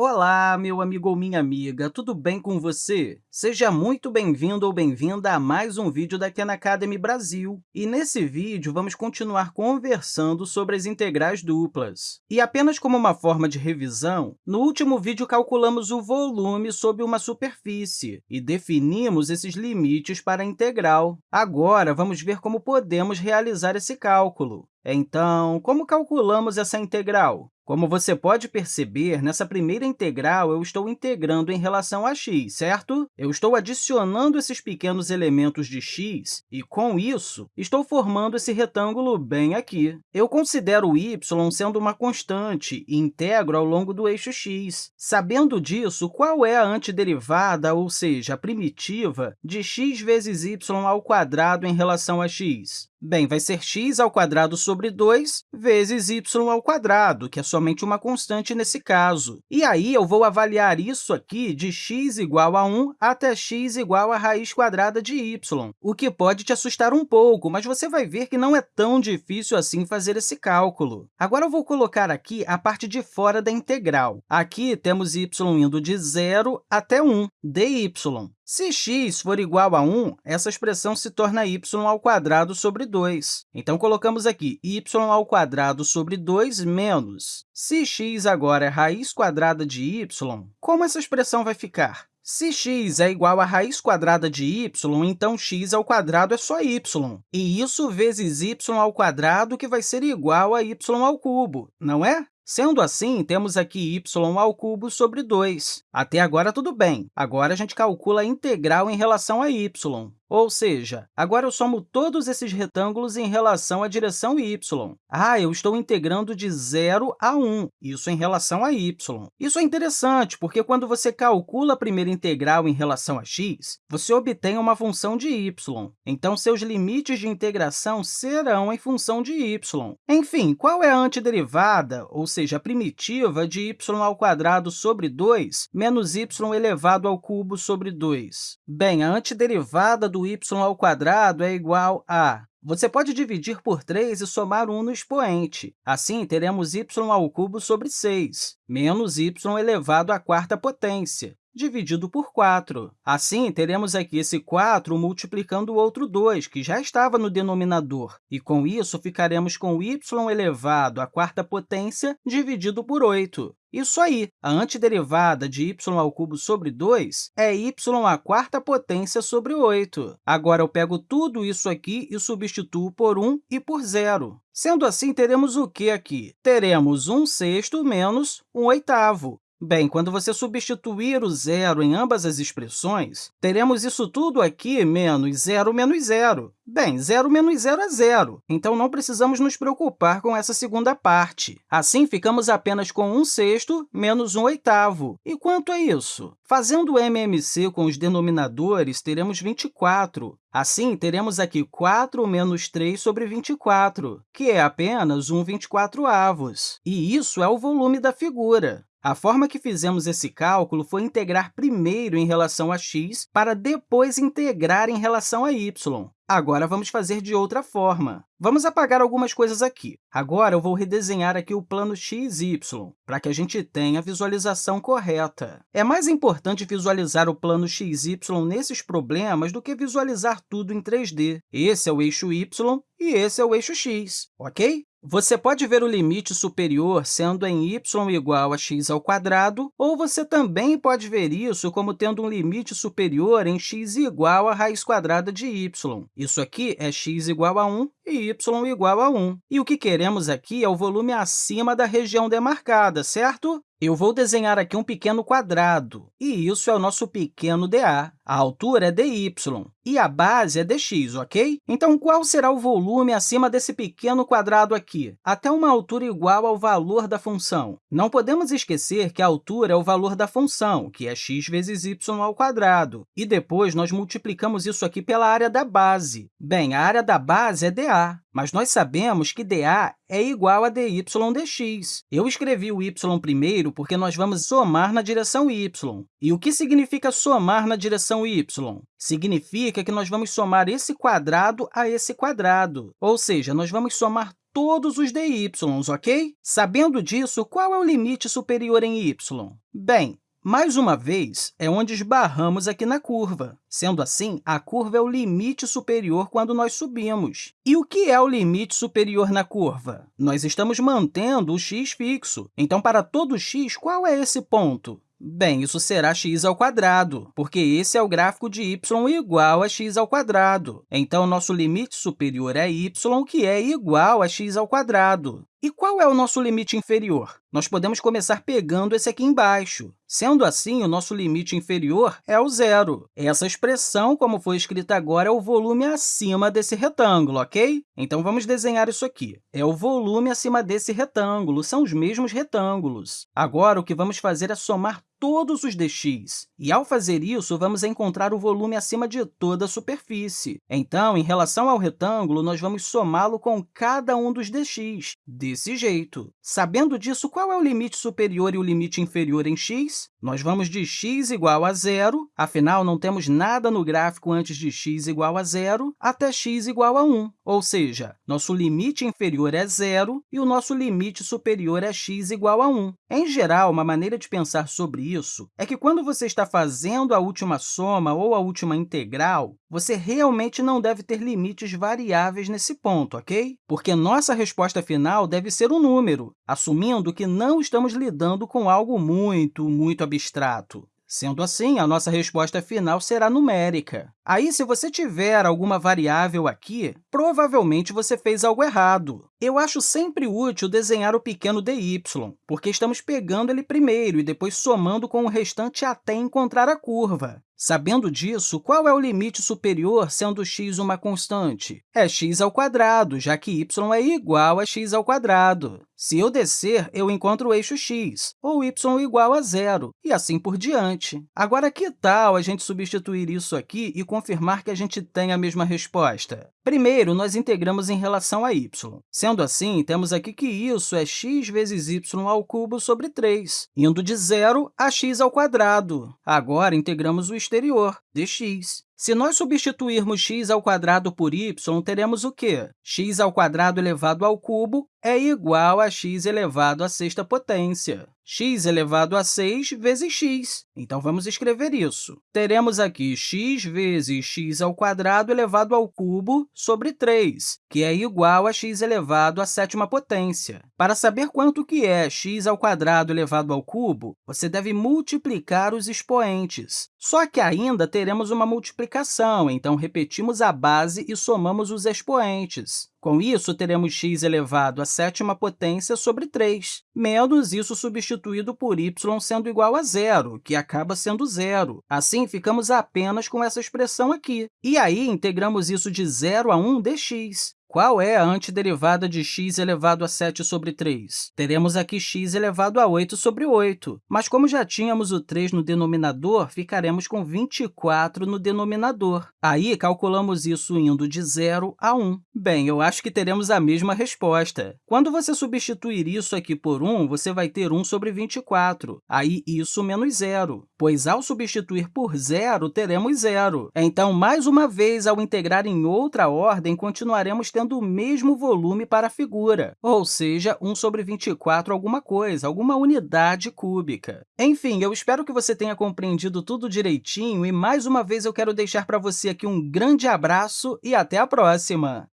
Olá, meu amigo ou minha amiga, tudo bem com você? Seja muito bem-vindo ou bem-vinda a mais um vídeo da Khan Academy Brasil. E nesse vídeo, vamos continuar conversando sobre as integrais duplas. E apenas como uma forma de revisão, no último vídeo calculamos o volume sobre uma superfície e definimos esses limites para a integral. Agora, vamos ver como podemos realizar esse cálculo. Então, como calculamos essa integral? Como você pode perceber, nessa primeira integral, eu estou integrando em relação a x, certo? Eu estou adicionando esses pequenos elementos de x e, com isso, estou formando esse retângulo bem aqui. Eu considero y sendo uma constante e integro ao longo do eixo x. Sabendo disso, qual é a antiderivada, ou seja, a primitiva, de x vezes y ao quadrado em relação a x? Bem, vai ser x ao quadrado sobre 2 vezes y ao quadrado, que é somente uma constante nesse caso. E aí, eu vou avaliar isso aqui de x igual a 1 até x igual a raiz quadrada de y, o que pode te assustar um pouco, mas você vai ver que não é tão difícil assim fazer esse cálculo. Agora, eu vou colocar aqui a parte de fora da integral. Aqui temos y indo de 0 até 1, dy. Se x for igual a 1, essa expressão se torna y sobre 2. Então, colocamos aqui y sobre 2 menos. Se x agora é raiz quadrada de y, como essa expressão vai ficar? Se x é igual a raiz quadrada de y, então x ao quadrado é só y, e isso vezes y ao quadrado, que vai ser igual a y ao cubo, não é? Sendo assim, temos aqui y ao cubo sobre 2. Até agora, tudo bem. Agora, a gente calcula a integral em relação a y. Ou seja, agora eu somo todos esses retângulos em relação à direção y. Ah, eu estou integrando de 0 a 1, isso em relação a y. Isso é interessante, porque quando você calcula a primeira integral em relação a x, você obtém uma função de y. Então, seus limites de integração serão em função de y. Enfim, qual é a antiderivada, ou seja, a primitiva de y ao quadrado sobre 2 menos y elevado ao cubo sobre 2? Bem, a antiderivada do do y ao quadrado é igual a... Você pode dividir por 3 e somar 1 no expoente. Assim, teremos y ao sobre 6, menos y elevado à quarta potência dividido por 4. Assim, teremos aqui esse 4 multiplicando o outro 2, que já estava no denominador, e com isso ficaremos com y elevado à quarta potência dividido por 8. Isso aí, a antiderivada de y ao cubo sobre 2 é y à quarta potência sobre 8. Agora, eu pego tudo isso aqui e substituo por 1 e por zero. Sendo assim, teremos o que aqui? Teremos 1 sexto menos 1 oitavo. Bem, quando você substituir o zero em ambas as expressões, teremos isso tudo aqui menos zero menos zero. Bem, zero menos zero é zero, então não precisamos nos preocupar com essa segunda parte. Assim, ficamos apenas com 1 sexto menos 1 oitavo. E quanto é isso? Fazendo o MMC com os denominadores, teremos 24. Assim, teremos aqui 4 menos 3 sobre 24, que é apenas 1 24 avos. E isso é o volume da figura. A forma que fizemos esse cálculo foi integrar primeiro em relação a x para depois integrar em relação a y. Agora, vamos fazer de outra forma. Vamos apagar algumas coisas aqui. Agora, eu vou redesenhar aqui o plano x y, para que a gente tenha a visualização correta. É mais importante visualizar o plano x y nesses problemas do que visualizar tudo em 3D. Esse é o eixo y e esse é o eixo x, ok? Você pode ver o limite superior sendo em y igual a x ao quadrado, ou você também pode ver isso como tendo um limite superior em x igual a raiz quadrada de y. Isso aqui é x igual a 1 e y igual a 1. E o que queremos aqui é o volume acima da região demarcada, certo? Eu vou desenhar aqui um pequeno quadrado, e isso é o nosso pequeno dA. A altura é dy e a base é dx, ok? Então, qual será o volume acima desse pequeno quadrado aqui? Até uma altura igual ao valor da função. Não podemos esquecer que a altura é o valor da função, que é x vezes y ao quadrado, e depois nós multiplicamos isso aqui pela área da base. Bem, a área da base é dA, mas nós sabemos que dA é igual a dy dx. Eu escrevi o y primeiro porque nós vamos somar na direção y. E o que significa somar na direção y? Significa que nós vamos somar esse quadrado a esse quadrado, ou seja, nós vamos somar todos os dy, ok? Sabendo disso, qual é o limite superior em y? Bem, mais uma vez, é onde esbarramos aqui na curva. Sendo assim, a curva é o limite superior quando nós subimos. E o que é o limite superior na curva? Nós estamos mantendo o x fixo. Então, para todo x, qual é esse ponto? Bem, isso será x ao quadrado, porque esse é o gráfico de y igual a x ao quadrado. Então, nosso limite superior é y, que é igual a x ao quadrado. E qual é o nosso limite inferior? Nós podemos começar pegando esse aqui embaixo. Sendo assim, o nosso limite inferior é o zero. Essa expressão, como foi escrita agora, é o volume acima desse retângulo, ok? Então, vamos desenhar isso aqui. É o volume acima desse retângulo, são os mesmos retângulos. Agora, o que vamos fazer é somar todos os dx. E, ao fazer isso, vamos encontrar o volume acima de toda a superfície. Então, em relação ao retângulo, nós vamos somá-lo com cada um dos dx, desse jeito. Sabendo disso, qual é o limite superior e o limite inferior em x? Nós vamos de x igual a zero, afinal, não temos nada no gráfico antes de x igual a zero, até x igual a 1, ou seja, nosso limite inferior é zero e o nosso limite superior é x igual a 1. Em geral, uma maneira de pensar sobre isso é que, quando você está fazendo a última soma ou a última integral, você realmente não deve ter limites variáveis nesse ponto, ok? Porque nossa resposta final deve ser um número, assumindo que não estamos lidando com algo muito, muito abstrato. Sendo assim, a nossa resposta final será numérica. Aí, se você tiver alguma variável aqui, provavelmente você fez algo errado. Eu acho sempre útil desenhar o pequeno dy, porque estamos pegando ele primeiro e depois somando com o restante até encontrar a curva. Sabendo disso, qual é o limite superior sendo x uma constante? É x ao quadrado, já que y é igual a x ao quadrado. Se eu descer, eu encontro o eixo x, ou y igual a zero, e assim por diante. Agora, que tal a gente substituir isso aqui e confirmar que a gente tem a mesma resposta? Primeiro, nós integramos em relação a y. Sendo assim, temos aqui que isso é x vezes y ao cubo sobre 3, indo de zero a x ao quadrado. Agora, integramos o exterior, dx. Se nós substituirmos x ao quadrado por y, teremos o quê? x ao quadrado elevado ao cubo é igual a x elevado à sexta potência. X elevado a 6 vezes x. Então, vamos escrever isso. Teremos aqui x vezes x ao quadrado elevado ao cubo sobre 3, que é igual a x elevado à sétima potência. Para saber quanto que é x ao quadrado elevado ao cubo, você deve multiplicar os expoentes. Só que ainda teremos uma multiplicação, então repetimos a base e somamos os expoentes. Com isso, teremos x elevado à sétima potência sobre 3, menos isso substituído por y sendo igual a zero, que acaba sendo zero. Assim, ficamos apenas com essa expressão aqui. E aí, integramos isso de 0 a 1 dx. Qual é a antiderivada de x elevado a 7 sobre 3? Teremos aqui x elevado a 8 sobre 8, mas como já tínhamos o 3 no denominador, ficaremos com 24 no denominador. Aí, calculamos isso indo de 0 a 1. Bem, eu acho que teremos a mesma resposta. Quando você substituir isso aqui por 1, você vai ter 1 sobre 24, aí isso menos zero, pois ao substituir por zero, teremos zero. Então, mais uma vez, ao integrar em outra ordem, continuaremos tendo o mesmo volume para a figura, ou seja, 1 sobre 24 alguma coisa, alguma unidade cúbica. Enfim, eu espero que você tenha compreendido tudo direitinho e, mais uma vez, eu quero deixar para você aqui um grande abraço e até a próxima!